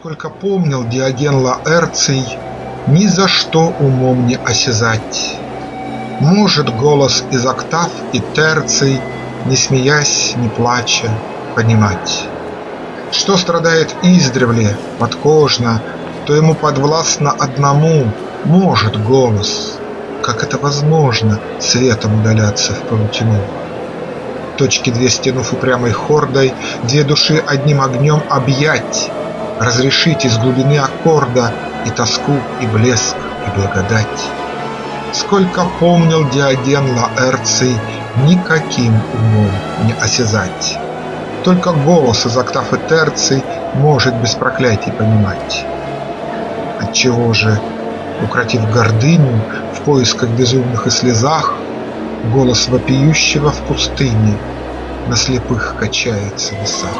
Сколько помнил Диоген Лаэрций, Ни за что умом не осязать. Может голос из октав и терций, Не смеясь, не плача, понимать. Что страдает издревле, подкожно, То ему подвластно одному Может голос, как это возможно, Светом удаляться в паутину. Точки две стянув упрямой хордой, Две души одним огнем объять, Разрешить из глубины аккорда И тоску, и блеск, и благодать. Сколько помнил Диоген Лаэрций, Никаким умом не осязать. Только голос из октав и терций Может без проклятий понимать. Отчего же, укротив гордыню В поисках безумных и слезах, Голос вопиющего в пустыне На слепых качается весах.